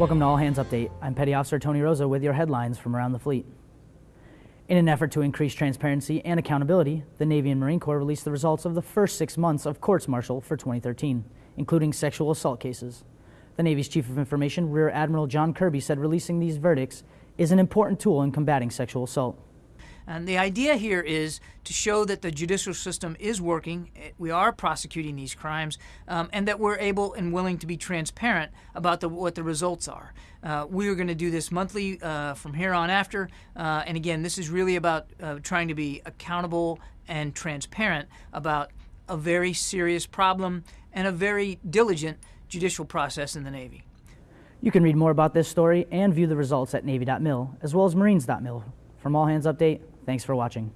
Welcome to All Hands Update. I'm Petty Officer Tony Rosa with your headlines from around the fleet. In an effort to increase transparency and accountability, the Navy and Marine Corps released the results of the first six months of courts martial for 2013, including sexual assault cases. The Navy's Chief of Information, Rear Admiral John Kirby, said releasing these verdicts is an important tool in combating sexual assault. And the idea here is to show that the judicial system is working, eh, we are prosecuting these crimes, um, and that we're able and willing to be transparent about the, what the results are. Uh, we are going to do this monthly uh, from here on after, uh, and again, this is really about uh, trying to be accountable and transparent about a very serious problem and a very diligent judicial process in the Navy. You can read more about this story and view the results at Navy.mil, as well as Marines.mil. From All Hands Update, Thanks for watching.